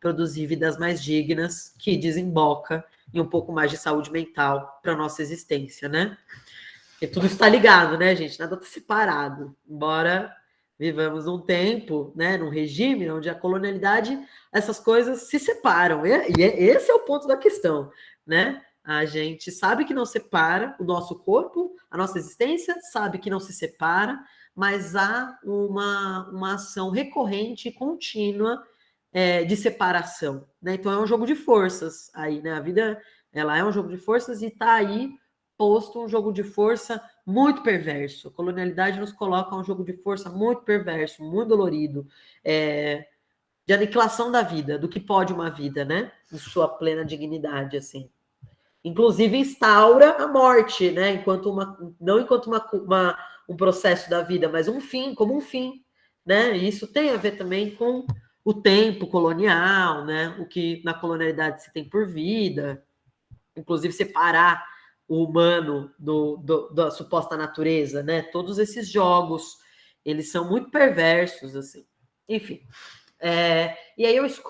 produzir vidas mais dignas, que desemboca em um pouco mais de saúde mental para nossa existência, né? Porque tudo está ligado, né, gente? Nada está separado. Embora vivamos um tempo, né, num regime onde a colonialidade, essas coisas se separam. E, e esse é o ponto da questão, né? A gente sabe que não separa o nosso corpo, a nossa existência, sabe que não se separa, mas há uma, uma ação recorrente e contínua é, de separação. Né? Então é um jogo de forças aí, né? A vida ela é um jogo de forças e está aí posto um jogo de força muito perverso. A colonialidade nos coloca um jogo de força muito perverso, muito dolorido, é, de aniquilação da vida, do que pode uma vida, né? Em sua plena dignidade, assim. Inclusive instaura a morte, né? Enquanto uma, não enquanto uma, uma, um processo da vida, mas um fim, como um fim, né? E isso tem a ver também com o tempo colonial, né? O que na colonialidade se tem por vida, inclusive separar o humano do, do, da suposta natureza, né? Todos esses jogos, eles são muito perversos, assim. Enfim. É, e aí eu escolho